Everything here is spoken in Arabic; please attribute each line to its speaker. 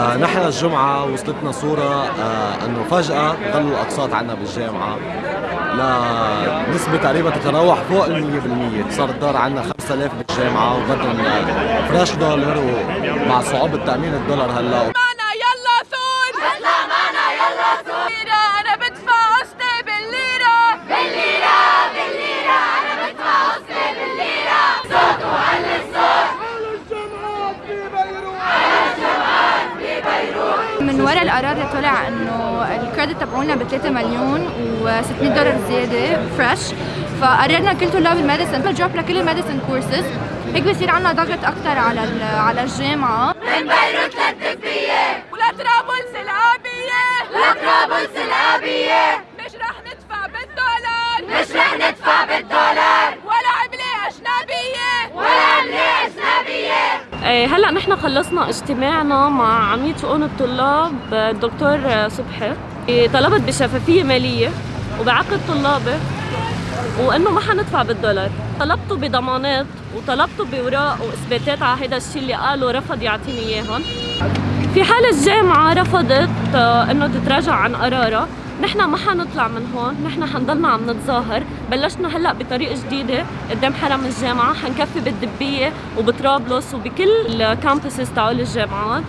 Speaker 1: نحن الجمعة وصلتنا صورة آه إنه فجأة ضلوا الأقساط عنا بالجامعة. لنسبة تقريبا تتراوح فوق ال 100% صار الدار عنا 5000 بالجامعة وبدهم فريش دولار ومع صعوبة تأمين الدولار هلا.
Speaker 2: من وراء القرار طلع إنه ال credit تبعونا ب 3 مليون و600 دولار زيادة fresh فقررنا كل طلاب ال medicine ن drop لكل ال medicine courses هيك بصير عندنا ضغط أكثر على على الجامعة.
Speaker 3: من بيروت للدبية
Speaker 4: هلا نحن خلصنا اجتماعنا مع عميد شؤون الطلاب الدكتور صبحي. إيه، طلبت بشفافية مالية وبعقد طلابي وإنه ما حندفع بالدولار. طلبته بضمانات وطلبته بوراق وإثباتات على هذا الشيء اللي قالوا رفض يعطيني إياهم. في حال الجامعة رفضت آه، إنه تتراجع عن قرارها. نحن ما حنطلع من هون نحن حنضلنا عم نتظاهر. بلشنا هلأ بطريقة جديدة قدام حرم الجامعة حنكفي بالدبية وبطرابلس وبكل الكامبسز تاعول الجامعات.